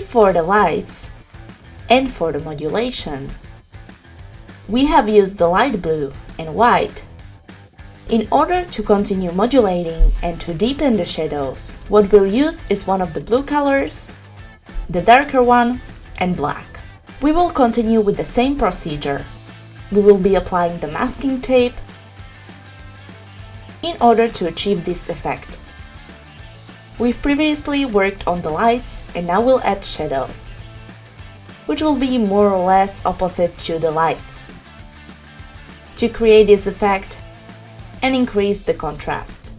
For the lights and for the modulation, we have used the light blue and white. In order to continue modulating and to deepen the shadows, what we'll use is one of the blue colors, the darker one, and black. We will continue with the same procedure. We will be applying the masking tape in order to achieve this effect. We've previously worked on the lights and now we'll add shadows, which will be more or less opposite to the lights to create this effect and increase the contrast.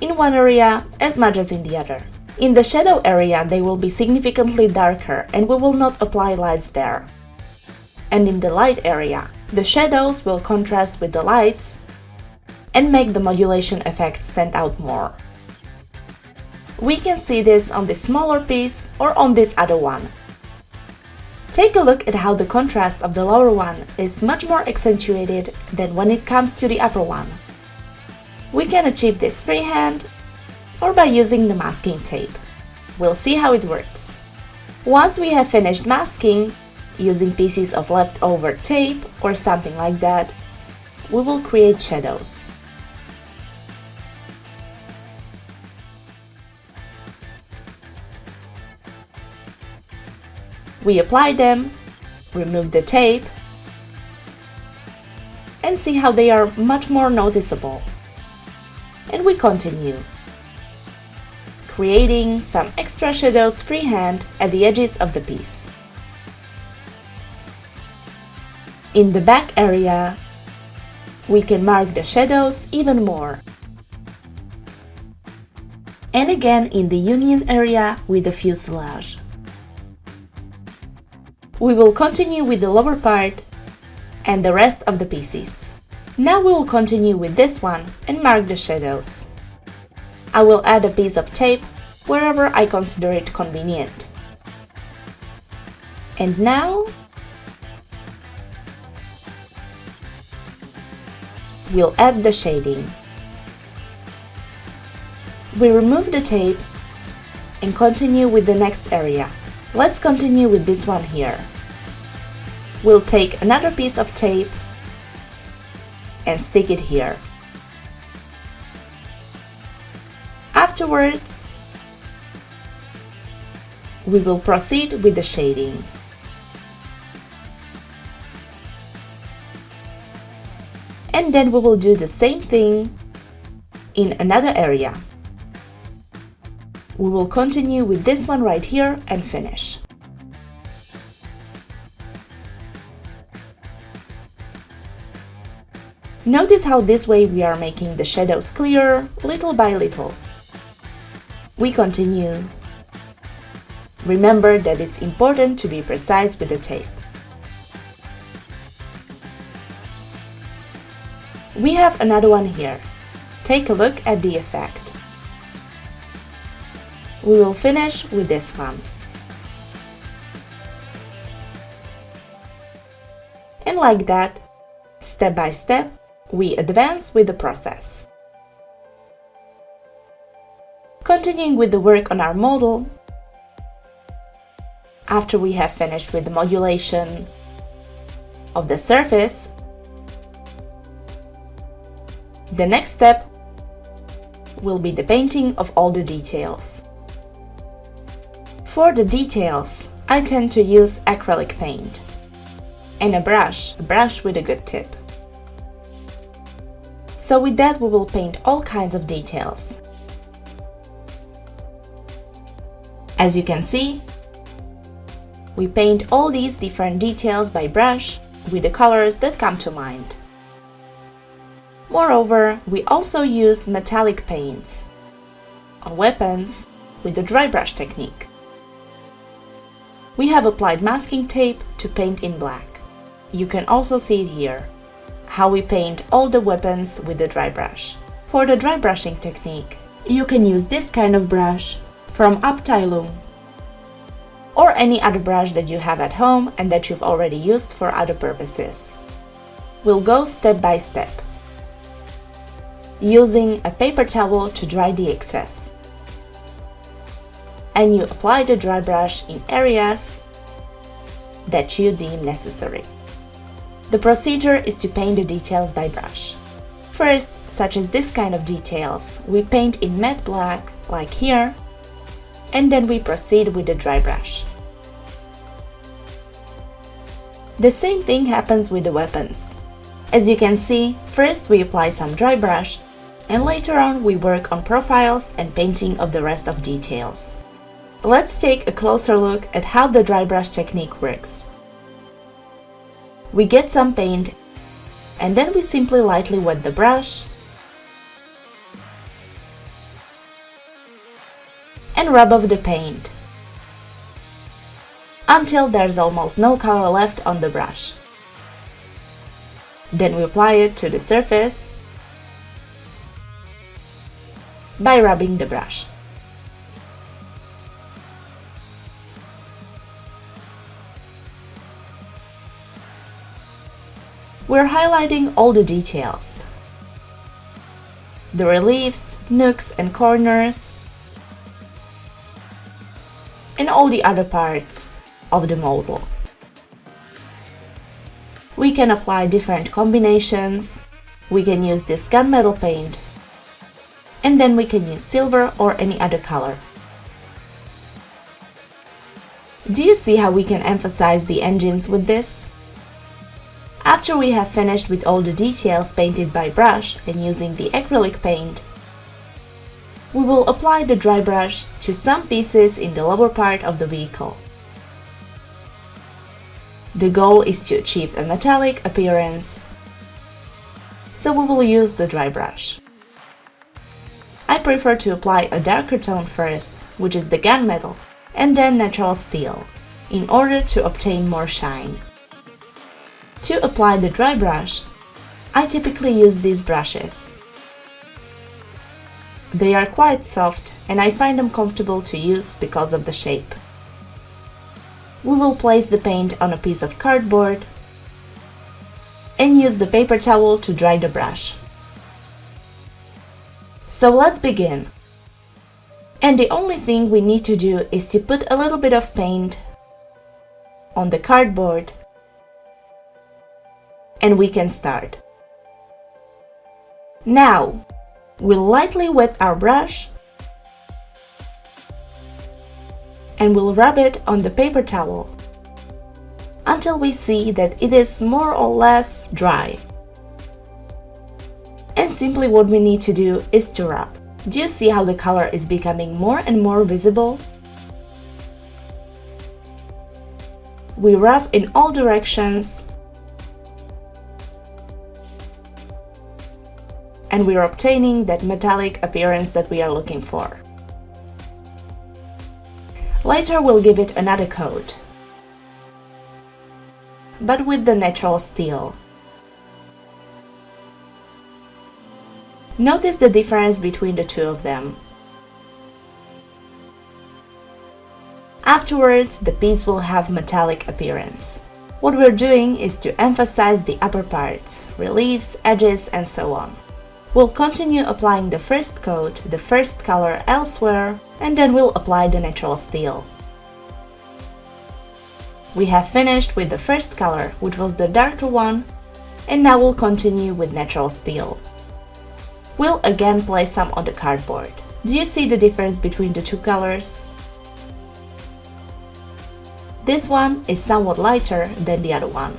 In one area as much as in the other. In the shadow area they will be significantly darker and we will not apply lights there. And in the light area, the shadows will contrast with the lights and make the modulation effect stand out more. We can see this on this smaller piece or on this other one. Take a look at how the contrast of the lower one is much more accentuated than when it comes to the upper one. We can achieve this freehand or by using the masking tape. We'll see how it works. Once we have finished masking, using pieces of leftover tape or something like that, we will create shadows. We apply them, remove the tape, and see how they are much more noticeable. And we continue, creating some extra shadows freehand at the edges of the piece. In the back area, we can mark the shadows even more. And again in the union area with the fuselage. We will continue with the lower part and the rest of the pieces. Now we will continue with this one and mark the shadows. I will add a piece of tape wherever I consider it convenient. And now we'll add the shading. We remove the tape and continue with the next area. Let's continue with this one here. We'll take another piece of tape and stick it here. Afterwards, we will proceed with the shading. And then we will do the same thing in another area. We will continue with this one right here and finish. Notice how this way we are making the shadows clearer little by little. We continue. Remember that it's important to be precise with the tape. We have another one here. Take a look at the effect. We will finish with this one. And like that, step by step, we advance with the process. Continuing with the work on our model, after we have finished with the modulation of the surface, the next step will be the painting of all the details. For the details, I tend to use acrylic paint and a brush, a brush with a good tip. So with that we will paint all kinds of details. As you can see, we paint all these different details by brush with the colors that come to mind. Moreover, we also use metallic paints on weapons with the dry brush technique. We have applied masking tape to paint in black. You can also see it here how we paint all the weapons with the dry brush. For the dry brushing technique, you can use this kind of brush from Abteilung or any other brush that you have at home and that you've already used for other purposes. We'll go step by step, using a paper towel to dry the excess. And you apply the dry brush in areas that you deem necessary. The procedure is to paint the details by brush. First, such as this kind of details, we paint in matte black, like here, and then we proceed with the dry brush. The same thing happens with the weapons. As you can see, first we apply some dry brush, and later on we work on profiles and painting of the rest of details. Let's take a closer look at how the dry brush technique works. We get some paint and then we simply lightly wet the brush and rub off the paint until there's almost no color left on the brush. Then we apply it to the surface by rubbing the brush. We're highlighting all the details. The reliefs, nooks and corners, and all the other parts of the model. We can apply different combinations, we can use this gunmetal paint, and then we can use silver or any other color. Do you see how we can emphasize the engines with this? After we have finished with all the details painted by brush and using the acrylic paint, we will apply the dry brush to some pieces in the lower part of the vehicle. The goal is to achieve a metallic appearance, so we will use the dry brush. I prefer to apply a darker tone first, which is the gunmetal, and then natural steel, in order to obtain more shine. To apply the dry brush, I typically use these brushes. They are quite soft and I find them comfortable to use because of the shape. We will place the paint on a piece of cardboard and use the paper towel to dry the brush. So let's begin. And the only thing we need to do is to put a little bit of paint on the cardboard and we can start. Now, we'll lightly wet our brush and we'll rub it on the paper towel until we see that it is more or less dry. And simply what we need to do is to rub. Do you see how the color is becoming more and more visible? We rub in all directions and we're obtaining that metallic appearance that we are looking for. Later we'll give it another coat, but with the natural steel. Notice the difference between the two of them. Afterwards, the piece will have metallic appearance. What we're doing is to emphasize the upper parts, reliefs, edges and so on. We'll continue applying the first coat, the first color elsewhere, and then we'll apply the natural steel. We have finished with the first color, which was the darker one, and now we'll continue with natural steel. We'll again place some on the cardboard. Do you see the difference between the two colors? This one is somewhat lighter than the other one.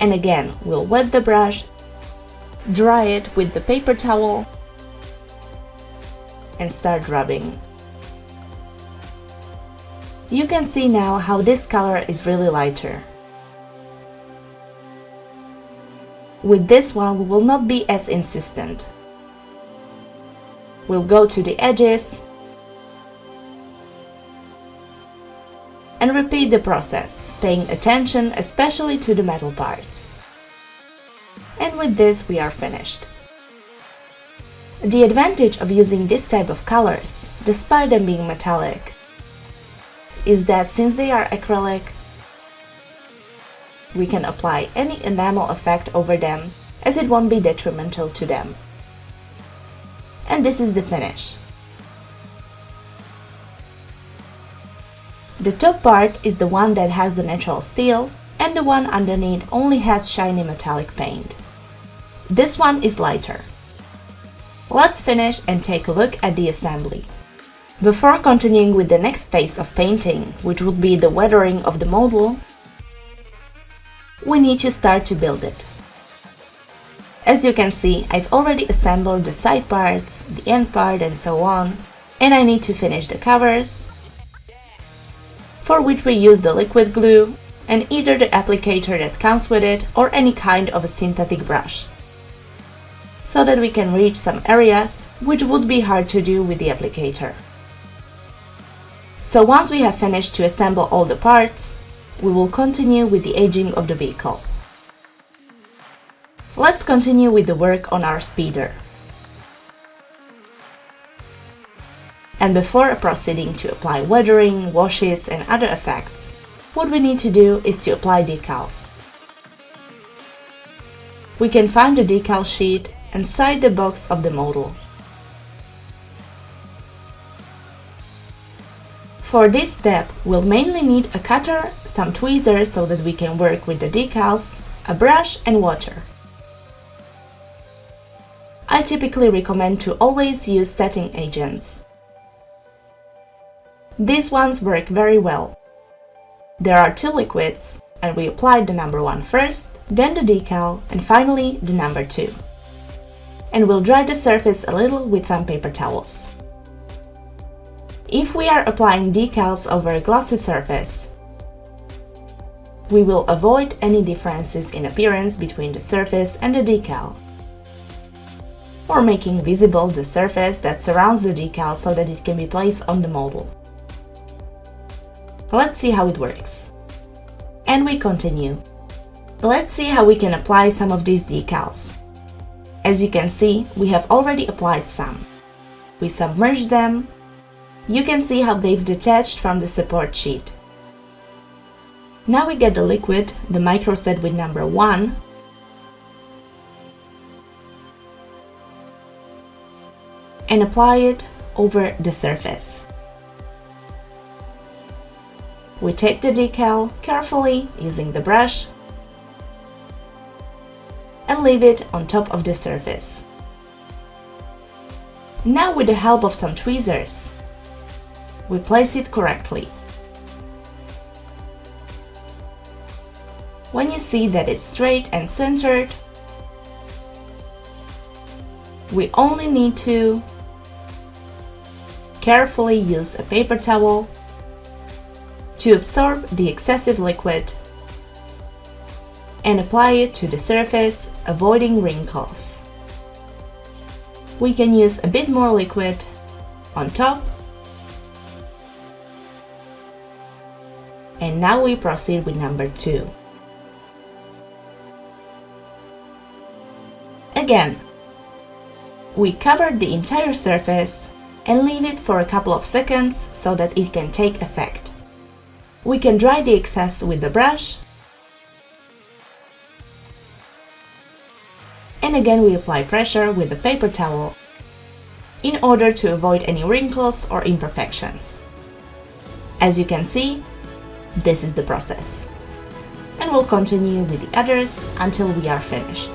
And again, we'll wet the brush, dry it with the paper towel, and start rubbing. You can see now how this color is really lighter. With this one, we will not be as insistent. We'll go to the edges and repeat the process, paying attention especially to the metal parts. And with this we are finished. The advantage of using this type of colors, despite them being metallic, is that since they are acrylic, we can apply any enamel effect over them as it won't be detrimental to them. And this is the finish. The top part is the one that has the natural steel and the one underneath only has shiny metallic paint. This one is lighter. Let's finish and take a look at the assembly. Before continuing with the next phase of painting, which would be the weathering of the model, we need to start to build it. As you can see, I've already assembled the side parts, the end part and so on, and I need to finish the covers, for which we use the liquid glue and either the applicator that comes with it or any kind of a synthetic brush, so that we can reach some areas which would be hard to do with the applicator. So once we have finished to assemble all the parts, we will continue with the aging of the vehicle. Let's continue with the work on our speeder. And before proceeding to apply weathering, washes and other effects, what we need to do is to apply decals. We can find the decal sheet inside the box of the model. For this step, we'll mainly need a cutter, some tweezers so that we can work with the decals, a brush and water. I typically recommend to always use setting agents. These ones work very well. There are two liquids, and we apply the number one first, then the decal, and finally the number two. And we'll dry the surface a little with some paper towels. If we are applying decals over a glossy surface, we will avoid any differences in appearance between the surface and the decal, or making visible the surface that surrounds the decal so that it can be placed on the model. Let's see how it works. And we continue. Let's see how we can apply some of these decals. As you can see, we have already applied some. We submerge them you can see how they've detached from the support sheet. Now we get the liquid, the microset with number 1, and apply it over the surface. We take the decal carefully using the brush and leave it on top of the surface. Now with the help of some tweezers, we place it correctly. When you see that it's straight and centered, we only need to carefully use a paper towel to absorb the excessive liquid and apply it to the surface, avoiding wrinkles. We can use a bit more liquid on top And now we proceed with number 2. Again, we cover the entire surface and leave it for a couple of seconds so that it can take effect. We can dry the excess with the brush and again we apply pressure with the paper towel in order to avoid any wrinkles or imperfections. As you can see, this is the process. And we'll continue with the others until we are finished.